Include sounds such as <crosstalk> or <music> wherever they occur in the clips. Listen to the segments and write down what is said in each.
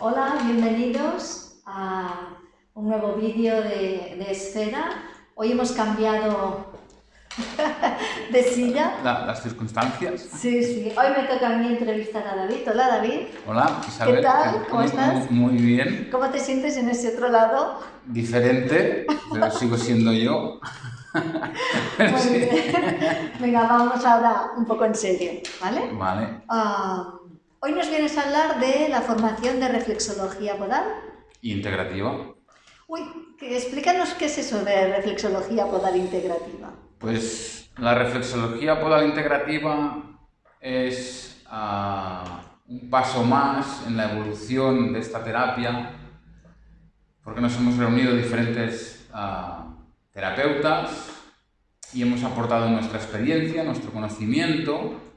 Hola, bienvenidos a un nuevo vídeo de, de Esfera. Hoy hemos cambiado <laughs> de silla. La- las circunstancias. Sí, sí. Hoy me toca a mí entrevistar a David. Hola, David. Hola, Isabel. ¿Qué tal? ¿Cómo Muy- estás? Muy, muy bien. ¿Cómo te sientes en ese otro lado? Diferente, pero sigo siendo yo. <laughs> Muy bien. <laughs> Venga, vamos ahora un poco en serio, ¿vale? Vale. Ah, hoy nos vienes a hablar de la formación de reflexología podal. Integrativa. Uy, explícanos qué es eso de reflexología podal integrativa. Pues la reflexología podal integrativa es ah, un paso más en la evolución de esta terapia, porque nos hemos reunido diferentes ah, terapeutas y hemos aportado nuestra experiencia, nuestro conocimiento,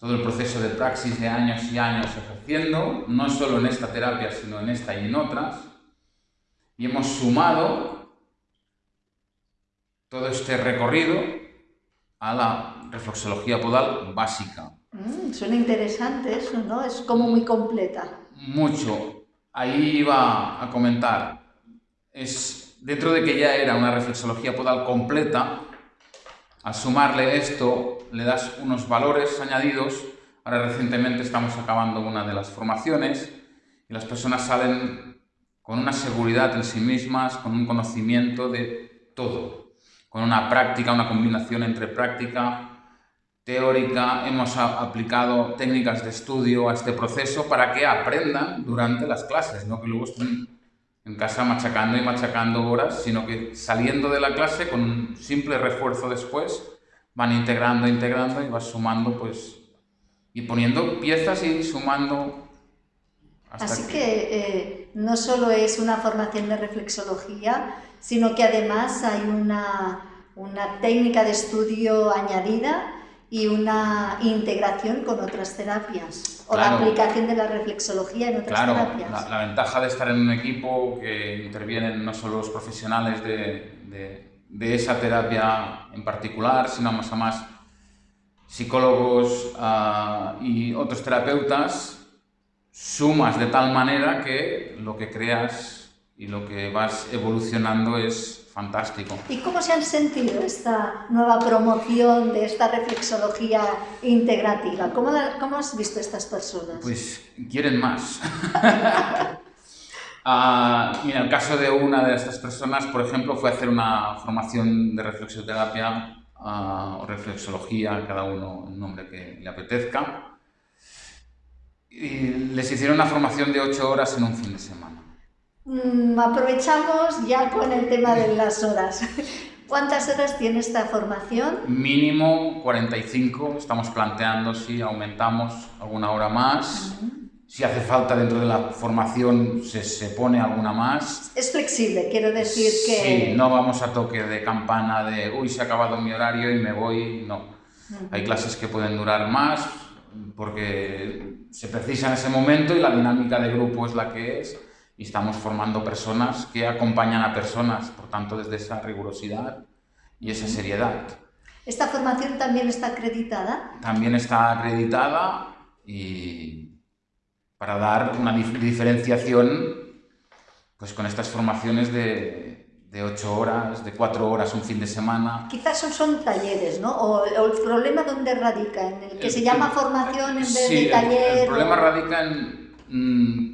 todo el proceso de praxis de años y años ejerciendo, no solo en esta terapia, sino en esta y en otras, y hemos sumado todo este recorrido a la reflexología podal básica. Mm, suena interesante eso, ¿no? Es como muy completa. Mucho. Ahí iba a comentar. Es, dentro de que ya era una reflexología podal completa, al sumarle esto le das unos valores añadidos. Ahora recientemente estamos acabando una de las formaciones y las personas salen con una seguridad en sí mismas, con un conocimiento de todo, con una práctica, una combinación entre práctica, teórica, hemos aplicado técnicas de estudio a este proceso para que aprendan durante las clases, no que luego estén en casa machacando y machacando horas, sino que saliendo de la clase con un simple refuerzo después van integrando, integrando y vas sumando pues y poniendo piezas y sumando hasta Así que eh, no solo es una formación de reflexología, sino que además hay una, una técnica de estudio añadida y una integración con otras terapias o la Claro. aplicación de la reflexología en otras Claro, terapias. la, la ventaja de estar en un equipo que intervienen no solo los profesionales de, de- de esa terapia en particular, sino más a más psicólogos ah, y otros terapeutas, sumas de tal manera que lo que creas y lo que vas evolucionando es fantástico. ¿Y cómo se han sentido esta nueva promoción de esta reflexología integrativa? ¿Cómo, la- cómo has visto estas personas? Pues quieren más. <laughs> Ah, mira, el caso de una de estas personas, por ejemplo, fue hacer una formación de reflexoterapia ah, o reflexología, cada uno el nombre que le apetezca. Y les hicieron una formación de 8 horas en un fin de semana. Mm, aprovechamos ya con el tema de las horas. <laughs> ¿Cuántas horas tiene esta formación? Mínimo 45, estamos planteando si aumentamos alguna hora más. Si hace falta dentro de la formación se, se pone alguna más. Es flexible, quiero decir que... Sí, no vamos a toque de campana de uy, se ha acabado mi horario y me voy. No. Ujú. Hay clases que pueden durar más porque se precisa en ese momento y la dinámica de grupo es la que es. Y estamos formando personas que acompañan a personas, por tanto, desde esa rigurosidad y esa seriedad. ¿Esta formación también está acreditada? También está acreditada y para dar una dif- diferenciación pues con estas formaciones de, de 8 horas, de 4 horas un fin de semana. Quizás son, son talleres, ¿no? O, o el problema dónde radica, en el que El- se llama formación en vez Sí, de el- taller. el, problema o- radica en mm,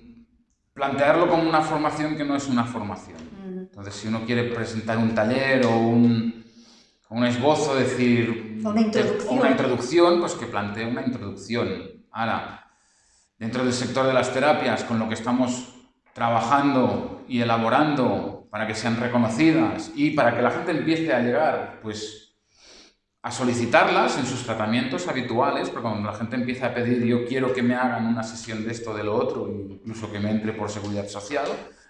plantearlo como una formación que no es una formación. Entonces, si uno quiere presentar un taller o un, un esbozo, decir... Una introducción. o una introducción, pues que plantee una introducción. Ahora, dentro del sector de las terapias, con lo que estamos trabajando y elaborando para que sean reconocidas y para que la gente empiece a llegar, pues, a solicitarlas en sus tratamientos habituales, porque cuando la gente empieza a pedir yo quiero que me hagan una sesión de esto, de lo otro, incluso que me entre por seguridad social,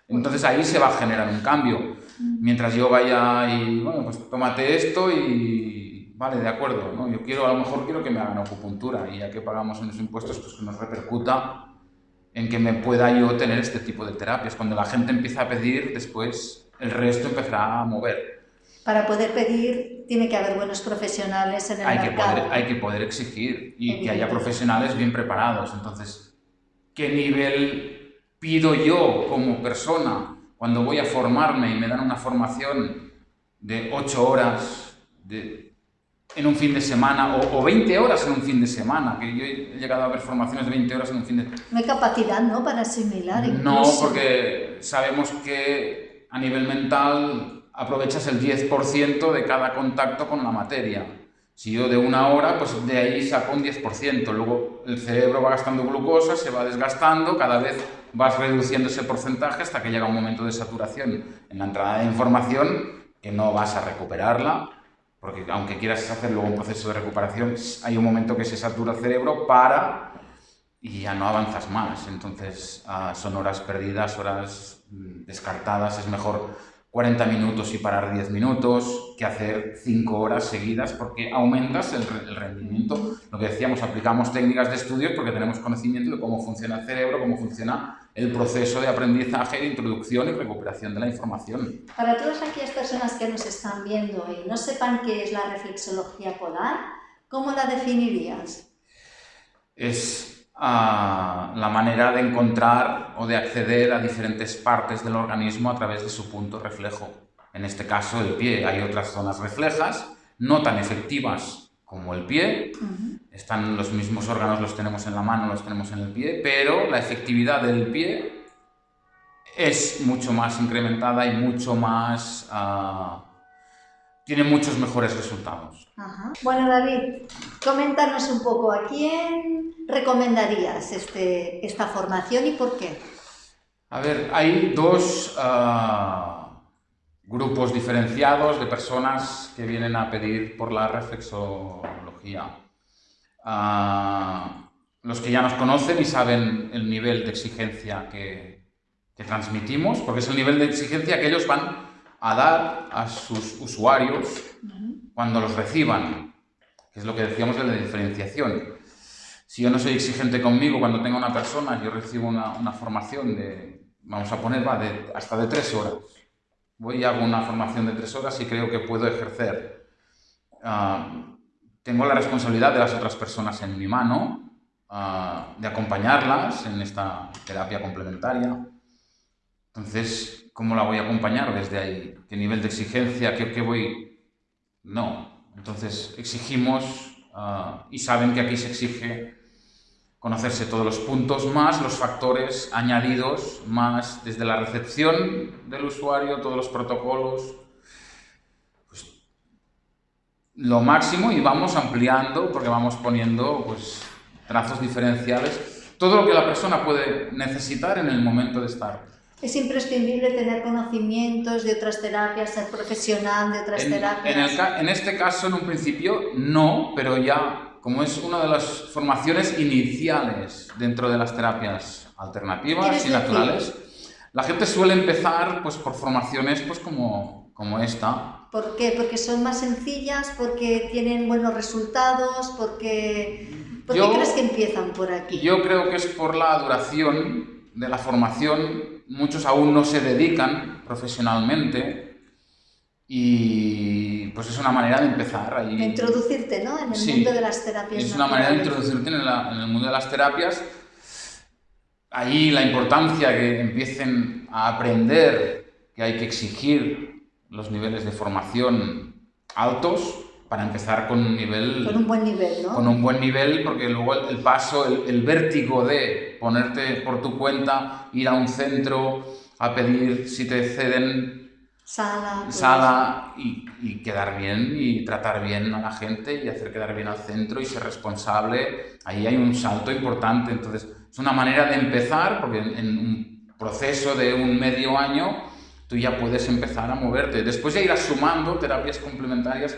entonces ahí se va a generar un cambio. Mientras yo vaya y, bueno, pues tómate esto y, vale, de acuerdo, ¿no? Yo quiero, a lo mejor quiero que me hagan acupuntura y ya que pagamos en los impuestos, pues que nos repercuta en que me pueda yo tener este tipo de terapias. Cuando la gente empieza a pedir, después el resto empezará a mover. Para poder pedir tiene que haber buenos profesionales en el hay que, mercado. poder, hay que poder exigir y que haya profesionales bien preparados. Entonces, ¿qué nivel pido yo como persona cuando voy a formarme y me dan una formación de 8 horas de, en un fin de semana o, o, 20 horas en un fin de semana, que yo he llegado a ver formaciones de 20 horas en un fin de semana. No hay capacidad, ¿no?, para asimilar incluso. No, porque sabemos que a nivel mental aprovechas el 10% de cada contacto con la materia. Si yo de una hora, pues de ahí saco un 10%. Luego el cerebro va gastando glucosa, se va desgastando, cada vez vas reduciendo ese porcentaje hasta que llega un momento de saturación en la entrada de información que no vas a recuperarla, porque aunque quieras hacer luego un proceso de recuperación, hay un momento que se satura el cerebro, para y ya no avanzas más. Entonces uh, son horas perdidas, horas mm, descartadas, es mejor 40 minutos y parar 10 minutos que hacer 5 horas seguidas porque aumentas el, el, rendimiento. Lo que decíamos, aplicamos técnicas de estudio porque tenemos conocimiento de cómo funciona el cerebro, cómo funciona el proceso de aprendizaje, de introducción y recuperación de la información. Para todas aquellas personas que nos están viendo y no sepan qué es la reflexología polar, ¿cómo la definirías? Es a la manera de encontrar o de acceder a diferentes partes del organismo a través de su punto reflejo. En este caso, el pie. Hay otras zonas reflejas, no tan efectivas como el pie. Uh -huh. Están los mismos órganos, los tenemos en la mano, los tenemos en el pie, pero la efectividad del pie es mucho más incrementada y mucho más... Uh, tiene muchos mejores resultados. Ajá. Bueno, David, coméntanos un poco, ¿a quién recomendarías este, esta formación y por qué? A ver, hay dos uh, grupos diferenciados de personas que vienen a pedir por la reflexología. Uh, los que ya nos conocen y saben el nivel de exigencia que, que transmitimos, porque es el nivel de exigencia que ellos van a dar a sus usuarios cuando los reciban, que es lo que decíamos de la diferenciación. Si yo no soy exigente conmigo cuando tengo una persona, yo recibo una, una formación de, vamos a poner, va, de, hasta de tres horas. Voy y hago una formación de tres horas y creo que puedo ejercer. Uh, tengo la responsabilidad de las otras personas en mi mano, uh, de acompañarlas en esta terapia complementaria. Entonces, ¿cómo la voy a acompañar desde ahí? ¿Qué nivel de exigencia? ¿Qué, voy...? No. Entonces, exigimos uh, y saben que aquí se exige conocerse todos los puntos más los factores añadidos más desde la recepción del usuario, todos los protocolos, pues, lo máximo y vamos ampliando porque vamos poniendo pues, trazos diferenciales, todo lo que la persona puede necesitar en el momento de estar es imprescindible tener conocimientos de otras terapias, ser profesional de otras en, terapias. En, el, en, este caso, en un principio, no, pero ya, como es una de las formaciones iniciales dentro de las terapias alternativas y naturales, la gente suele empezar pues, por formaciones pues, como, como esta. ¿Por qué? Porque son más sencillas, porque tienen buenos resultados, porque... ¿Por qué crees que empiezan por aquí? Yo creo que es por la duración de la formación muchos aún no se dedican profesionalmente y pues es una manera de empezar ahí. Introducirte, ¿no? En el sí, mundo de las terapias. Es una manera de introducirte en, la, en, el mundo de las terapias. Ahí la importancia que empiecen a aprender que hay que exigir los niveles de formación altos para empezar con un nivel... Con un buen nivel, ¿no? Con un buen nivel, porque luego el, el paso, el, el, vértigo de ponerte por tu cuenta, ir a un centro a pedir si te ceden sala, sala y, y, quedar bien y tratar bien a la gente y hacer quedar bien al centro y ser responsable, ahí hay un salto importante. Entonces, es una manera de empezar, porque en, en un proceso de un medio año tú ya puedes empezar a moverte. Después ya irás sumando terapias complementarias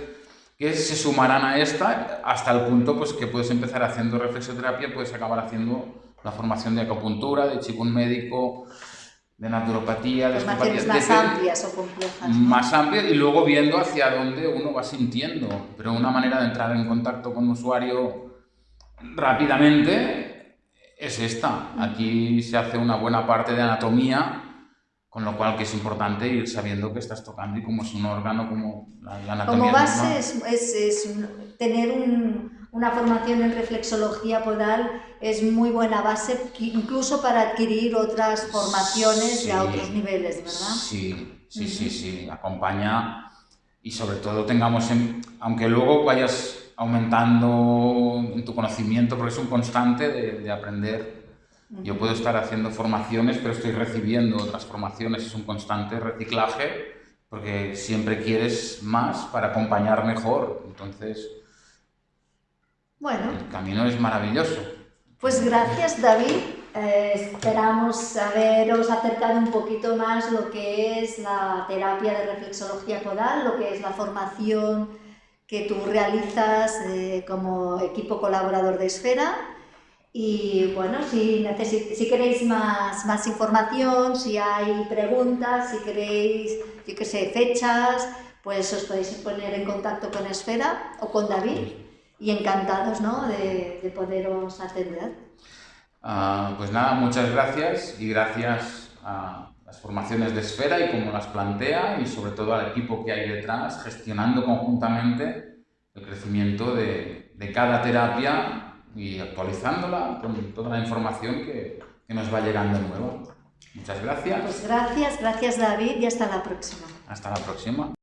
que se sumarán a esta hasta el punto pues, que puedes empezar haciendo reflexoterapia, puedes acabar haciendo la formación de acupuntura, de chikun médico, de naturopatía, de Formaciones más de, amplias o complejas. ¿no? Más amplias y luego viendo hacia dónde uno va sintiendo. Pero una manera de entrar en contacto con un usuario rápidamente es esta. Aquí se hace una buena parte de anatomía con lo cual que es importante ir sabiendo que estás tocando y cómo es un órgano, como la, la anatomía. Como base es, es, es, tener un, una formación en reflexología podal es muy buena base incluso para adquirir otras formaciones sí, a otros niveles, ¿verdad? Sí, sí, sí, sí, acompaña y sobre todo tengamos, en, aunque luego vayas aumentando en tu conocimiento, porque es un constante de, de aprender. Yo puedo estar haciendo formaciones, pero estoy recibiendo otras formaciones, es un constante reciclaje, porque siempre quieres más para acompañar mejor. Entonces, bueno. el camino es maravilloso. Pues gracias, David. Eh, esperamos haberos acercado un poquito más lo que es la terapia de reflexología podal, lo que es la formación que tú realizas eh, como equipo colaborador de Esfera. Y bueno, si, si queréis más, más información, si hay preguntas, si queréis, yo qué sé, fechas, pues os podéis poner en contacto con Esfera o con David y encantados ¿no? de, de poderos atender. Uh, pues nada, muchas gracias y gracias a las formaciones de Esfera y cómo las plantea y sobre todo al equipo que hay detrás gestionando conjuntamente el crecimiento de, de cada terapia y actualizándola con toda la información que, que nos va llegando nueva. Muchas gracias. Pues gracias, gracias David y hasta la próxima. Hasta la próxima.